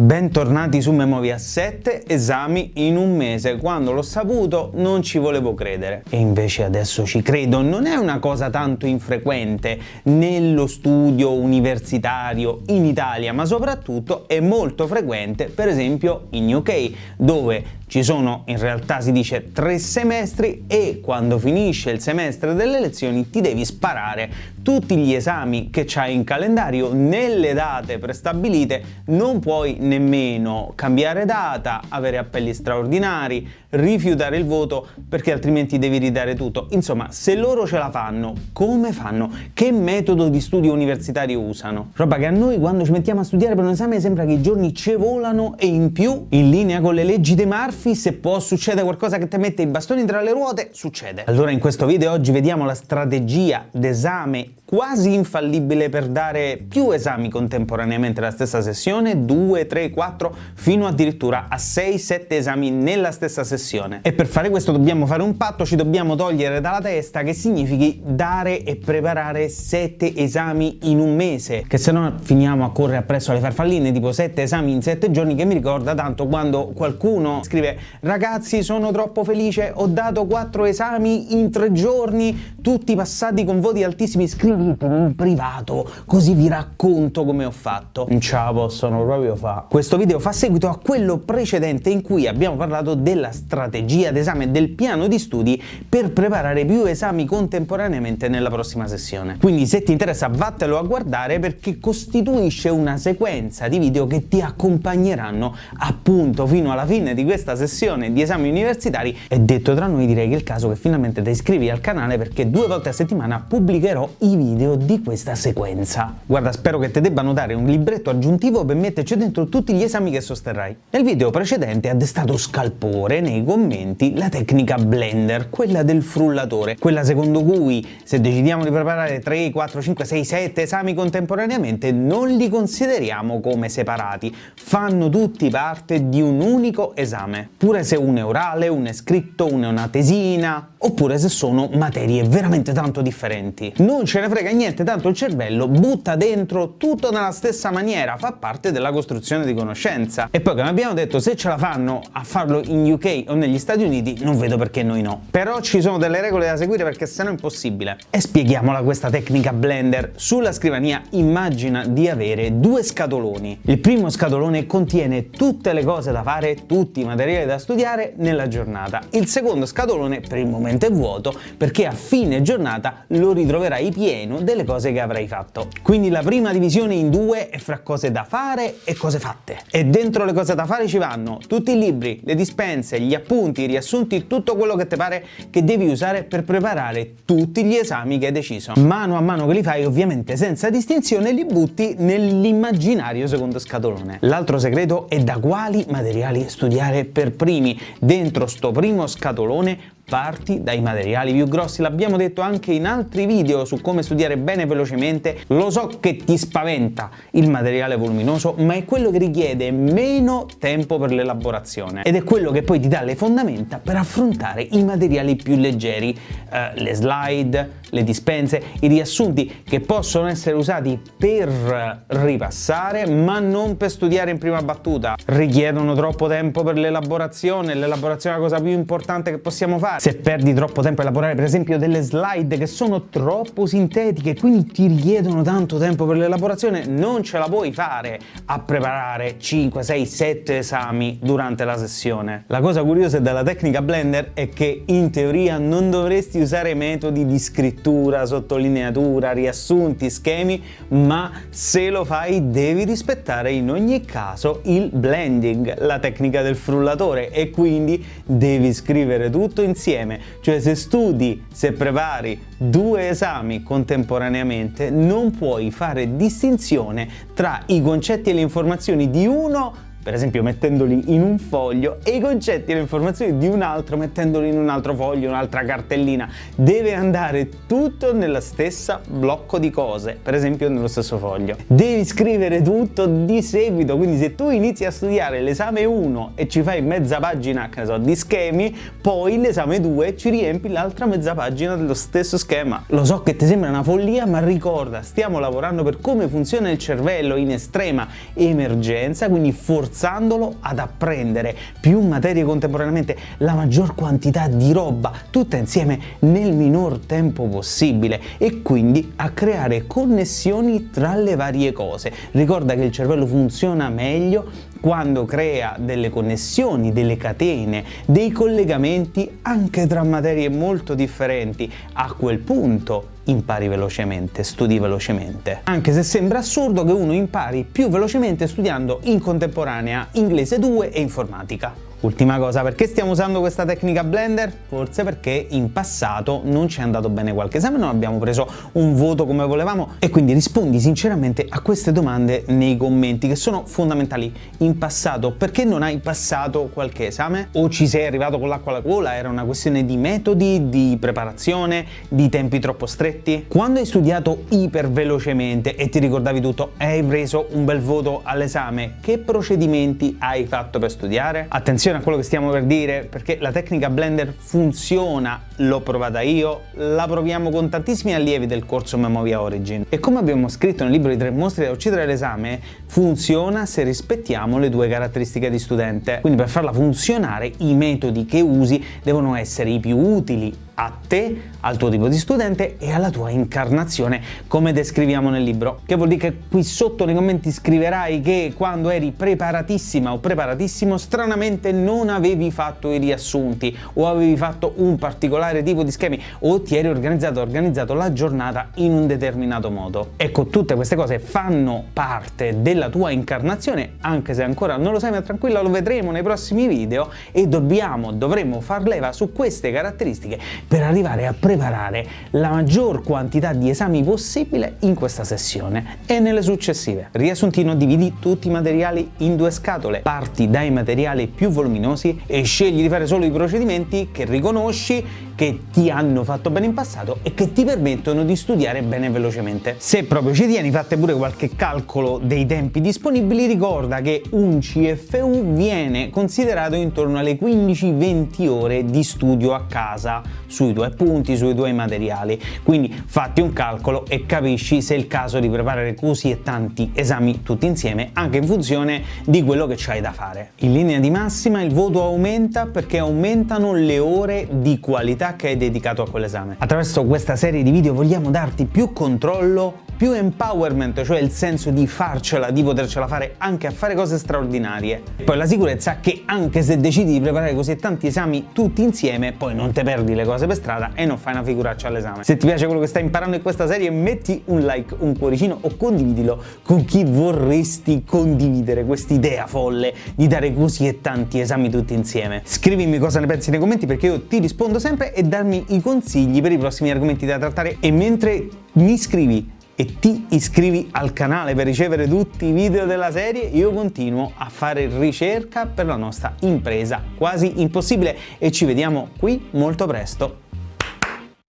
Bentornati su Memovia 7 esami in un mese, quando l'ho saputo non ci volevo credere. E invece adesso ci credo, non è una cosa tanto infrequente nello studio universitario in Italia ma soprattutto è molto frequente per esempio in UK dove ci sono in realtà si dice tre semestri e quando finisce il semestre delle lezioni ti devi sparare tutti gli esami che c'hai in calendario nelle date prestabilite, non puoi nemmeno cambiare data, avere appelli straordinari, rifiutare il voto perché altrimenti devi ridare tutto. Insomma, se loro ce la fanno, come fanno? Che metodo di studio universitario usano? Roba che a noi quando ci mettiamo a studiare per un esame sembra che i giorni ci volano e in più, in linea con le leggi di Murphy, se può succedere qualcosa che ti mette i bastoni tra le ruote, succede. Allora in questo video oggi vediamo la strategia d'esame quasi infallibile per dare più esami contemporaneamente alla stessa sessione, 2, 3, 4, fino addirittura a 6, 7 esami nella stessa sessione. E per fare questo dobbiamo fare un patto, ci dobbiamo togliere dalla testa che significhi dare e preparare 7 esami in un mese, che se no finiamo a correre appresso alle farfalline, tipo 7 esami in 7 giorni, che mi ricorda tanto quando qualcuno scrive ragazzi sono troppo felice, ho dato 4 esami in 3 giorni, tutti passati con voti altissimi, scrivi in privato, così vi racconto come ho fatto. Non ce la possono proprio fare. Questo video fa seguito a quello precedente in cui abbiamo parlato della strategia d'esame del piano di studi per preparare più esami contemporaneamente nella prossima sessione. Quindi se ti interessa vattelo a guardare perché costituisce una sequenza di video che ti accompagneranno appunto fino alla fine di questa sessione di esami universitari e detto tra noi direi che è il caso che finalmente ti iscrivi al canale perché due volte a settimana pubblicherò i video di questa sequenza. Guarda, spero che ti debbano dare un libretto aggiuntivo per metterci dentro tutti gli esami che sosterrai. Nel video precedente ha destato scalpore nei commenti la tecnica Blender, quella del frullatore, quella secondo cui se decidiamo di preparare 3, 4, 5, 6, 7 esami contemporaneamente non li consideriamo come separati, fanno tutti parte di un unico esame, pure se uno è orale, uno è scritto, uno è una tesina, oppure se sono materie veramente tanto differenti. Non ce ne frega niente, tanto il cervello butta dentro tutto nella stessa maniera, fa parte della costruzione di conoscenza. E poi come abbiamo detto, se ce la fanno a farlo in UK o negli Stati Uniti, non vedo perché noi no. Però ci sono delle regole da seguire perché sennò è impossibile. E spieghiamola questa tecnica Blender. Sulla scrivania immagina di avere due scatoloni. Il primo scatolone contiene tutte le cose da fare, tutti i materiali da studiare nella giornata. Il secondo scatolone per il momento è vuoto perché a fine giornata lo ritroverai pieno delle cose che avrai fatto. Quindi la prima divisione in due è fra cose da fare e cose fatte. E dentro le cose da fare ci vanno tutti i libri, le dispense, gli appunti, i riassunti, tutto quello che ti pare che devi usare per preparare tutti gli esami che hai deciso. Mano a mano che li fai, ovviamente senza distinzione, li butti nell'immaginario secondo scatolone. L'altro segreto è da quali materiali studiare per primi. Dentro sto primo scatolone parti dai materiali più grossi, l'abbiamo detto anche in altri video su come studiare bene velocemente, lo so che ti spaventa il materiale voluminoso, ma è quello che richiede meno tempo per l'elaborazione. Ed è quello che poi ti dà le fondamenta per affrontare i materiali più leggeri, eh, le slide, le dispense, i riassunti che possono essere usati per ripassare ma non per studiare in prima battuta, richiedono troppo tempo per l'elaborazione, l'elaborazione è la cosa più importante che possiamo fare, se perdi troppo tempo a elaborare per esempio delle slide che sono troppo sintetiche quindi ti richiedono tanto tempo per l'elaborazione non ce la puoi fare a preparare 5, 6, 7 esami durante la sessione. La cosa curiosa della tecnica Blender è che in teoria non dovresti usare metodi di scrittura, sottolineatura, riassunti, schemi ma se lo fai devi rispettare in ogni caso il blending, la tecnica del frullatore e quindi devi scrivere tutto insieme insieme, cioè se studi, se prepari due esami contemporaneamente non puoi fare distinzione tra i concetti e le informazioni di uno per esempio mettendoli in un foglio e i concetti e le informazioni di un altro mettendoli in un altro foglio, un'altra cartellina. Deve andare tutto nella stessa blocco di cose, per esempio nello stesso foglio. Devi scrivere tutto di seguito, quindi se tu inizi a studiare l'esame 1 e ci fai mezza pagina, so, di schemi, poi l'esame 2 ci riempi l'altra mezza pagina dello stesso schema. Lo so che ti sembra una follia, ma ricorda, stiamo lavorando per come funziona il cervello in estrema emergenza, quindi forse forzandolo ad apprendere più materie contemporaneamente, la maggior quantità di roba, tutta insieme nel minor tempo possibile e quindi a creare connessioni tra le varie cose. Ricorda che il cervello funziona meglio quando crea delle connessioni, delle catene, dei collegamenti anche tra materie molto differenti. A quel punto impari velocemente, studi velocemente. Anche se sembra assurdo che uno impari più velocemente studiando in contemporanea inglese 2 e informatica. Ultima cosa, perché stiamo usando questa tecnica Blender? Forse perché in passato non ci è andato bene qualche esame, non abbiamo preso un voto come volevamo e quindi rispondi sinceramente a queste domande nei commenti che sono fondamentali. In passato perché non hai passato qualche esame? O ci sei arrivato con l'acqua alla gola? Era una questione di metodi, di preparazione, di tempi troppo stretti? Quando hai studiato iper velocemente e ti ricordavi tutto e hai preso un bel voto all'esame, che procedimenti hai fatto per studiare? Attenzione attenzione a quello che stiamo per dire perché la tecnica Blender funziona, l'ho provata io, la proviamo con tantissimi allievi del corso Memovia Origin. E come abbiamo scritto nel libro di tre mostri da uccidere all'esame funziona se rispettiamo le due caratteristiche di studente. Quindi per farla funzionare i metodi che usi devono essere i più utili a te, al tuo tipo di studente e alla tua incarnazione come descriviamo nel libro. Che vuol dire che qui sotto nei commenti scriverai che quando eri preparatissima o preparatissimo stranamente non avevi fatto i riassunti o avevi fatto un particolare tipo di schemi o ti eri organizzato organizzato la giornata in un determinato modo. Ecco, tutte queste cose fanno parte della tua incarnazione, anche se ancora non lo sai, ma tranquilla, lo vedremo nei prossimi video e dobbiamo, dovremo far leva su queste caratteristiche per arrivare a preparare la maggior quantità di esami possibile in questa sessione e nelle successive. Riassuntino dividi tutti i materiali in due scatole, parti dai materiali più voluminosi e scegli di fare solo i procedimenti che riconosci che ti hanno fatto bene in passato e che ti permettono di studiare bene velocemente. Se proprio ci tieni, fate pure qualche calcolo dei tempi disponibili, ricorda che un CFU viene considerato intorno alle 15-20 ore di studio a casa sui tuoi appunti, sui tuoi materiali. Quindi fatti un calcolo e capisci se è il caso di preparare così e tanti esami tutti insieme, anche in funzione di quello che c'hai da fare. In linea di massima il voto aumenta perché aumentano le ore di qualità che hai dedicato a quell'esame. Attraverso questa serie di video vogliamo darti più controllo più empowerment, cioè il senso di farcela, di potercela fare anche a fare cose straordinarie. Poi la sicurezza che anche se decidi di preparare così tanti esami tutti insieme, poi non te perdi le cose per strada e non fai una figuraccia all'esame. Se ti piace quello che stai imparando in questa serie metti un like, un cuoricino o condividilo con chi vorresti condividere quest'idea folle di dare così e tanti esami tutti insieme. Scrivimi cosa ne pensi nei commenti perché io ti rispondo sempre darmi i consigli per i prossimi argomenti da trattare. E mentre mi scrivi e ti iscrivi al canale per ricevere tutti i video della serie, io continuo a fare ricerca per la nostra impresa. Quasi impossibile. E ci vediamo qui molto presto.